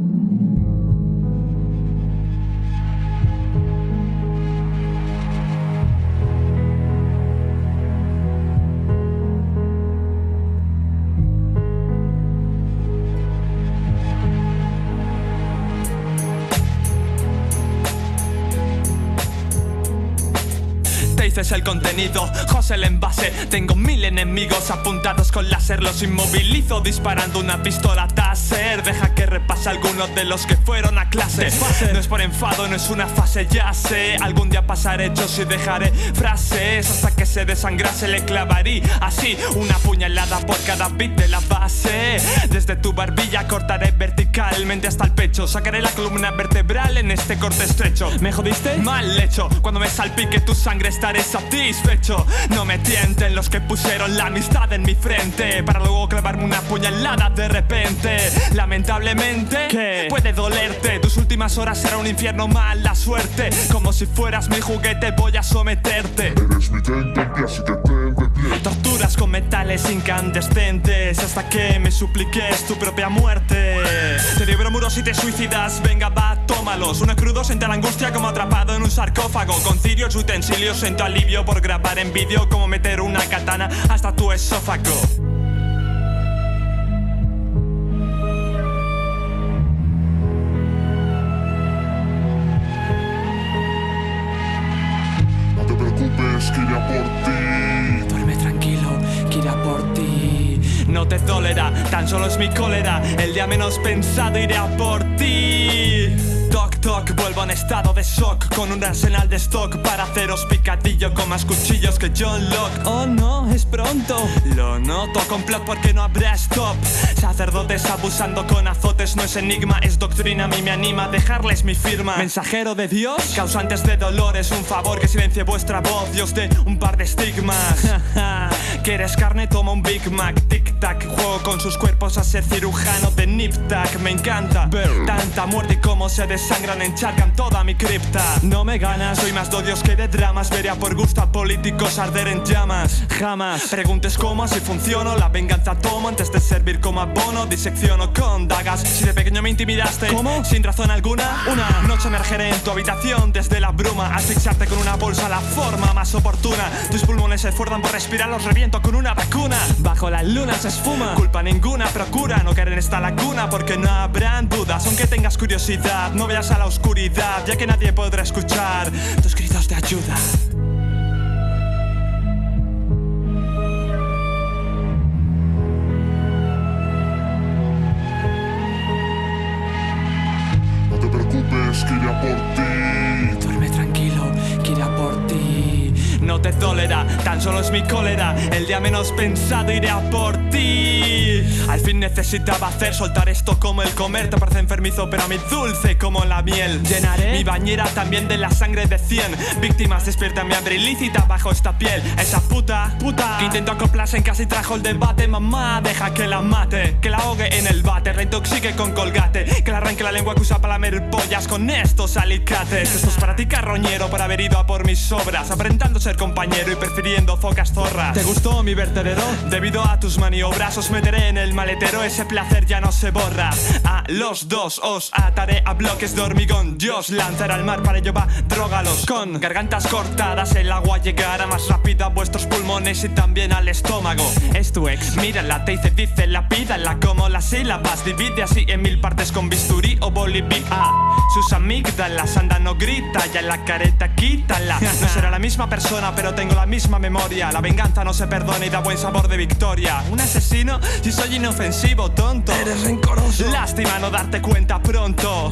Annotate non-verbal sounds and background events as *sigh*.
Thank you. Es el contenido, José el envase. Tengo mil enemigos apuntados con láser. Los inmovilizo disparando una pistola Taser. Deja que repase algunos de los que fueron a clase. No es por enfado, no es una fase, ya sé. Algún día pasaré yo y dejaré frases. Hasta que se desangrase le clavaré Así, una puñalada por cada bit de la base. Desde tu barbilla cortaré hasta el pecho. Sacaré la columna vertebral en este corte estrecho. ¿Me jodiste? Mal hecho, cuando me salpique tu sangre está satisfecho. No me tienten los que pusieron la amistad en mi frente. Para luego clavarme una puñalada de repente. Lamentablemente, ¿Qué? puede dolerte. Tus últimas horas será un infierno mala suerte. Como si fueras mi juguete voy a someterte. Eres mi así que Torturas con metales incandescentes. Hasta que me supliques tu propia muerte Muros y te suicidas, venga va, tómalos. Una crudo siente la angustia como atrapado en un sarcófago. Con cirios utensilios siento alivio por grabar en vídeo Como meter una katana hasta tu esófago tan solo es mi cólera El día menos pensado iré a por ti. Toc vuelvo en estado de shock Con un arsenal de stock para haceros picadillo Con más cuchillos que John Locke. Oh no, es pronto. Lo noto, complot porque no habrá stop. Sacerdotes abusando con azotes No es enigma, es doctrina, a mí me anima a dejarles mi firma. Mensajero de Dios, causantes de dolores Un favor que silencie vuestra voz Dios de un par de estigmas *laughs* ¿Quieres carne? Toma un Big Mac Tic-tac, juego con sus cuerpos a ser cirujano de Nip-Tac Me encanta ver tanta muerte y cómo se desangra encharcan toda mi cripta No me ganas, soy más de que de dramas Vería por gusto a políticos arder en llamas Jamás preguntes cómo, si funciono La venganza tomo antes de servir como abono Disecciono con dagas Si de pequeño me intimidaste ¿Cómo? Sin razón alguna Una noche emergeré en tu habitación desde la bruma Asfixiarte con una bolsa la forma más oportuna Tus pulmones se esfuerzan por respirar Los reviento con una vacuna. Bajo la luna se esfuma. Culpa ninguna, procura no caer en esta laguna Porque no habrán dudas. Aunque tengas curiosidad No veas a la oscuridad Ya que nadie podrá escuchar tus gritos de ayuda No te dolerá, tan solo es mi cólera El día menos pensado iré a por ti. Al fin necesitaba hacer soltar esto como el comer Te parece enfermizo pero a mí dulce como la miel. Llenaré mi bañera también de la sangre de 100 Víctimas despierta mi hambre ilícita bajo esta piel. Esa puta, puta Que intentó acoplarse en casa y trajo el debate. Mamá, deja que la mate Que la ahogue en el bate, reintoxique con colgate la lengua que usa para lamer con estos alicates. Esto es para ti carroñero por haber ido a por mis obras Aparentando ser compañero y prefiriendo focas zorras. ¿Te gustó mi vertedero? Debido a tus maniobras os meteré en el maletero ese placer ya no se borra. A los dos os ataré a bloques de hormigón Dios lanzará al mar para ello va, drogalos Con gargantas cortadas el agua llegará más rápido a vuestros pulmones y también al estómago. Es tu ex, mírala, te dice, dice, la pídala como las sílabas Divide así en mil partes con bisturí o bolivic ah, Sus amígdalas andan no grita, ya la careta quítala No será la misma persona pero tengo la misma memoria. La venganza no se perdona y da buen sabor de victoria. Un asesino si soy inofensivo, tonto. Eres rencoroso. Lástima no darte cuenta pronto